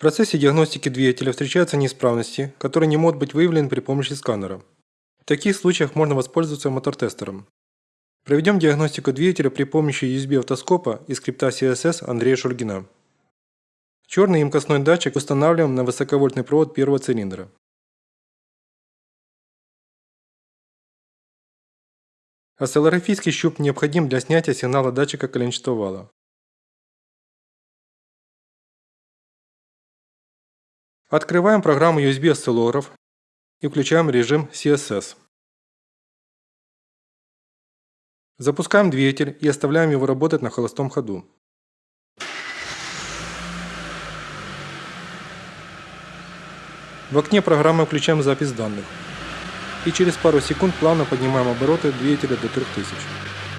процессе диагностики двигателя встречаются неисправности, которые не могут быть выявлены при помощи сканера. В таких случаях можно воспользоваться мотор-тестером. Проведем диагностику двигателя при помощи USB-автоскопа и скрипта CSS Андрея Шульгина. Черный емкостной датчик устанавливаем на высоковольтный провод первого цилиндра. Осциллографический щуп необходим для снятия сигнала датчика коленчатого вала. Открываем программу USB осциллограф и включаем режим CSS. Запускаем двигатель и оставляем его работать на холостом ходу. В окне программы включаем запись данных и через пару секунд плавно поднимаем обороты двигателя до 3000.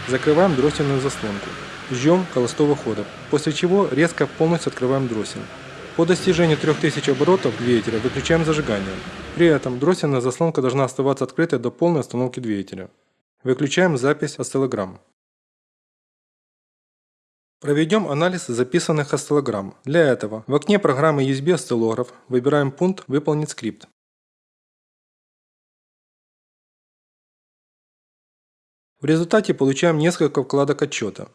Закрываем дроссельную заслонку. Ждем холостого хода, после чего резко полностью открываем дроссель. По достижению 3000 оборотов двигателя выключаем зажигание. При этом дроссельная заслонка должна оставаться открытой до полной остановки двигателя. Выключаем запись осциллограмм. Проведем анализ записанных осциллограмм. Для этого в окне программы USB осциллограф выбираем пункт «Выполнить скрипт». В результате получаем несколько вкладок отчета.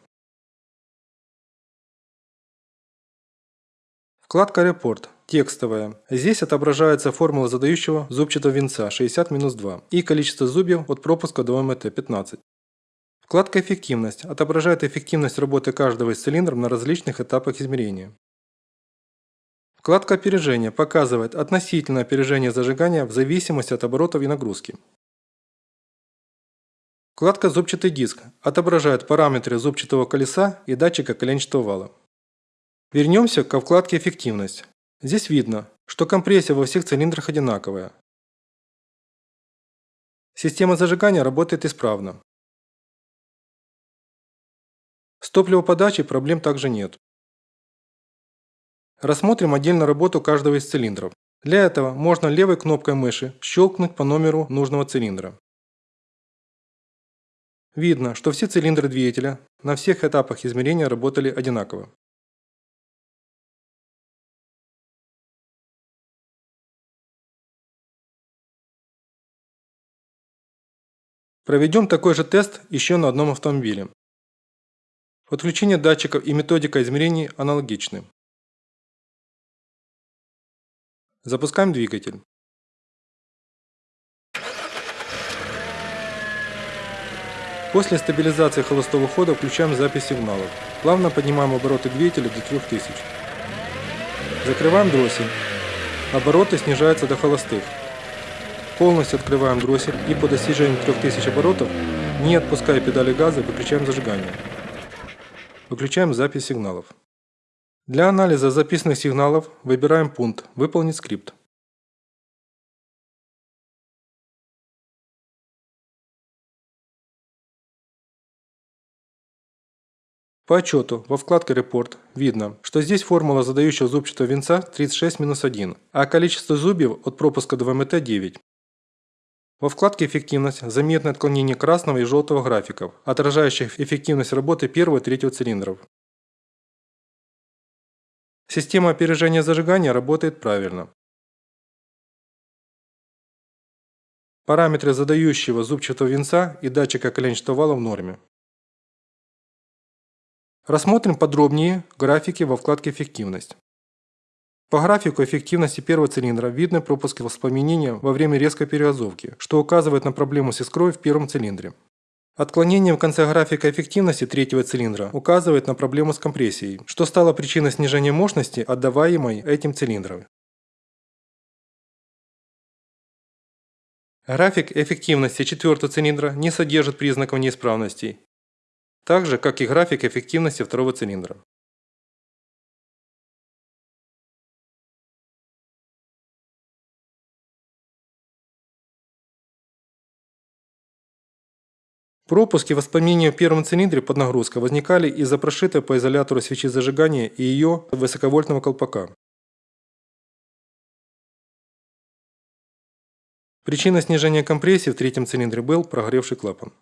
Вкладка «Репорт» текстовая. Здесь отображается формула задающего зубчатого венца 60-2 и количество зубьев от пропуска до МТ 15. Вкладка «Эффективность» отображает эффективность работы каждого из цилиндров на различных этапах измерения. Вкладка «Опережение» показывает относительное опережение зажигания в зависимости от оборотов и нагрузки. Вкладка «Зубчатый диск» отображает параметры зубчатого колеса и датчика коленчатого вала. Вернемся ко вкладке «Эффективность». Здесь видно, что компрессия во всех цилиндрах одинаковая. Система зажигания работает исправно. С топливоподачей проблем также нет. Рассмотрим отдельно работу каждого из цилиндров. Для этого можно левой кнопкой мыши щелкнуть по номеру нужного цилиндра. Видно, что все цилиндры двигателя на всех этапах измерения работали одинаково. Проведем такой же тест еще на одном автомобиле. Подключение датчиков и методика измерений аналогичны. Запускаем двигатель. После стабилизации холостого хода включаем запись сигналов. Плавно поднимаем обороты двигателя до 3000. Закрываем дроссель. Обороты снижаются до холостых. Полностью открываем дроссель и по достижению 3000 оборотов, не отпуская педали газа, выключаем зажигание. Выключаем запись сигналов. Для анализа записанных сигналов выбираем пункт «Выполнить скрипт». По отчету во вкладке «Репорт» видно, что здесь формула задающего зубчатого венца 36-1, а количество зубьев от пропуска до ВМТ 9. Во вкладке «Эффективность» заметно отклонение красного и желтого графиков, отражающих эффективность работы первого и третьего цилиндров. Система опережения зажигания работает правильно. Параметры задающего зубчатого венца и датчика коленчатого вала в норме. Рассмотрим подробнее графики во вкладке «Эффективность». По графику эффективности первого цилиндра видны пропуски воспламенения во время резкой перегазовки, что указывает на проблему с искрой в первом цилиндре. Отклонение в конце графика эффективности третьего цилиндра указывает на проблему с компрессией, что стало причиной снижения мощности, отдаваемой этим цилиндром. График эффективности четвертого цилиндра не содержит признаков неисправностей, так же, как и график эффективности второго цилиндра. Пропуски воспламенения в первом цилиндре под нагрузкой возникали из-за прошитой по изолятору свечи зажигания и ее высоковольтного колпака. Причиной снижения компрессии в третьем цилиндре был прогоревший клапан.